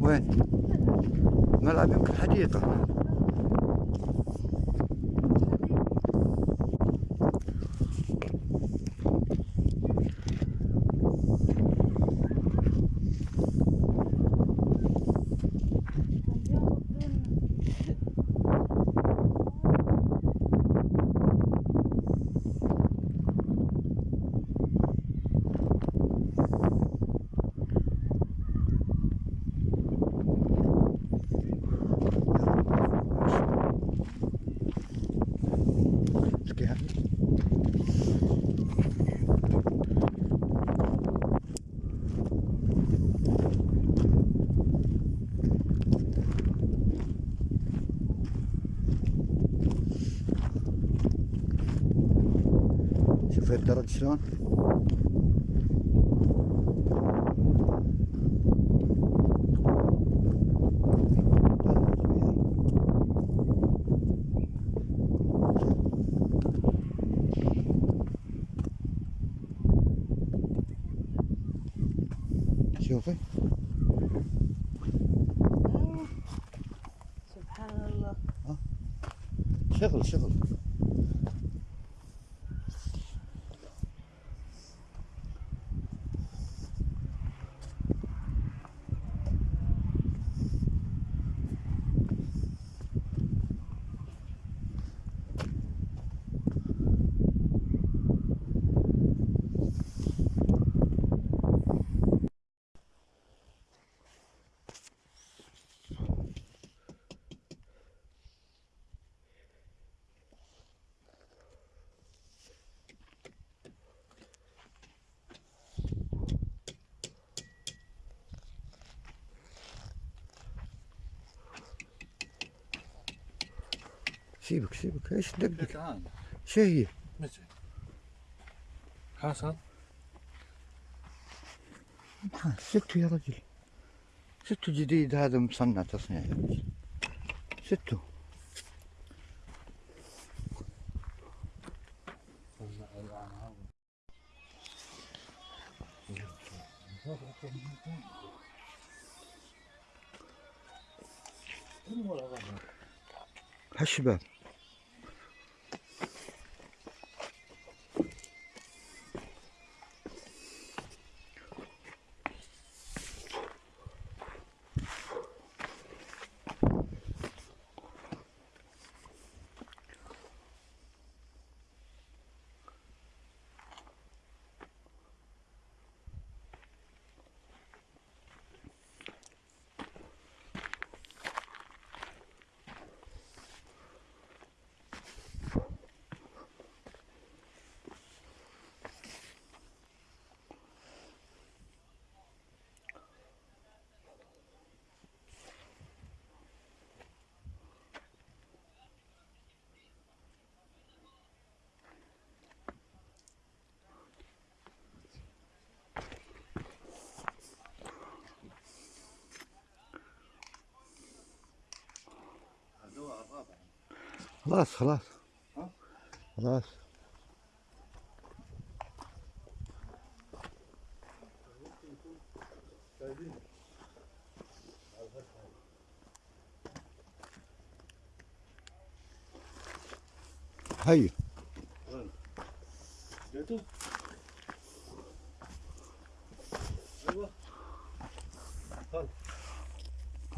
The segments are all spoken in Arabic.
وين؟ ملعب يمكن حديقة اسكي هذا شوف الدرج شلون؟ شوفي. سبحان الله. شغل شغل. سيبك سيبك. إيش تعال شو هي؟ حصل ستو يا رجل. ستو جديد هذا مصنع تصنيع. يا رجل ستو. هالشباب خلاص خلاص. خلاص. هيا. أيوه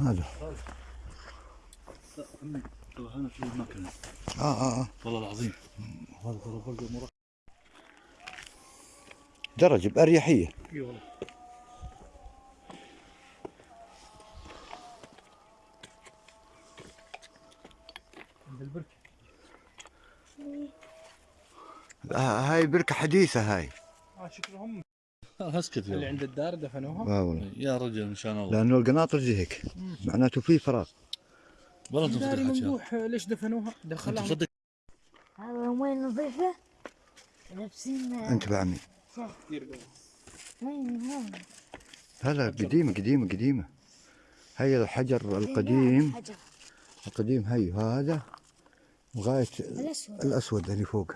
هذا. عمي هنا في مكان آه آه آه والله العظيم هذا ترى بلقى مرة درج بأريحية اي والله عند البركة آه هاي بركة حديثة هاي آه شكلهم اسكت اللي عند الدار دفنوها آه والله يا رجل ان شاء الله لأنه القناطر زي هيك معناته في فراغ والله حكي. ممدوح ليش دفنوها؟ أنت دخلها تصدق هذا وين نظيفة لابسين أنت بعمي كثير قوي. وين هون؟ لا لا قديمة قديمة قديمة. هاي الحجر القديم. القديم هي هذا لغاية الأسود. الأسود اللي فوق.